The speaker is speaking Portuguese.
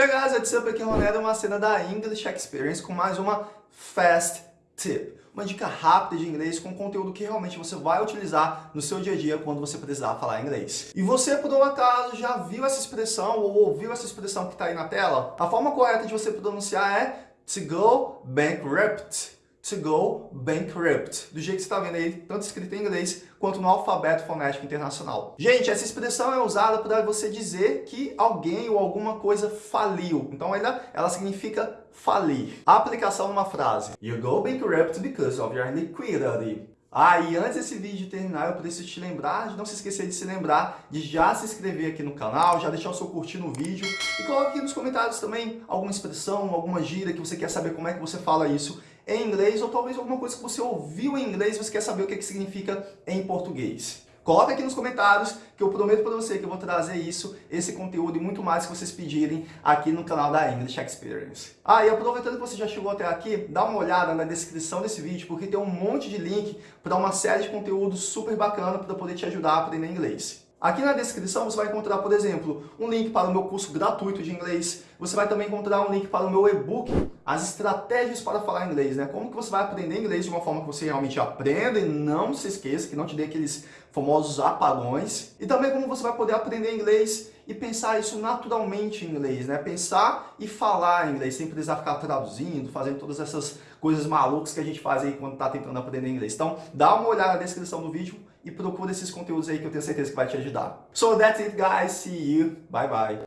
Hey guys, what's up? Aqui é o Ronaldo, uma cena da English Experience com mais uma Fast Tip. Uma dica rápida de inglês com conteúdo que realmente você vai utilizar no seu dia a dia quando você precisar falar inglês. E você, por um acaso, já viu essa expressão ou ouviu essa expressão que está aí na tela? A forma correta de você pronunciar é to go bankrupt to go bankrupt, do jeito que você está vendo aí, tanto escrito em inglês quanto no alfabeto fonético internacional. Gente, essa expressão é usada para você dizer que alguém ou alguma coisa faliu. Então ela, ela significa falir. Aplicação numa frase. You go bankrupt because of your liquidity. Ah, e antes desse vídeo terminar, eu preciso te lembrar de não se esquecer de se lembrar de já se inscrever aqui no canal, já deixar o seu curtir no vídeo e coloque aqui nos comentários também alguma expressão, alguma gíria que você quer saber como é que você fala isso em inglês ou talvez alguma coisa que você ouviu em inglês e você quer saber o que, que significa em português. Coloca aqui nos comentários que eu prometo para você que eu vou trazer isso, esse conteúdo e muito mais que vocês pedirem aqui no canal da English Experience. Ah, e aproveitando que você já chegou até aqui, dá uma olhada na descrição desse vídeo porque tem um monte de link para uma série de conteúdos super bacana para poder te ajudar a aprender inglês. Aqui na descrição você vai encontrar, por exemplo, um link para o meu curso gratuito de inglês. Você vai também encontrar um link para o meu e-book, as estratégias para falar inglês, né? Como que você vai aprender inglês de uma forma que você realmente aprenda e não se esqueça, que não te dê aqueles famosos apagões. E também como você vai poder aprender inglês e pensar isso naturalmente em inglês, né? Pensar e falar inglês, sem precisar ficar traduzindo, fazendo todas essas coisas malucas que a gente faz aí quando está tentando aprender inglês. Então, dá uma olhada na descrição do vídeo e procura esses conteúdos aí que eu tenho certeza que vai te ajudar. So that's it guys, see you, bye bye.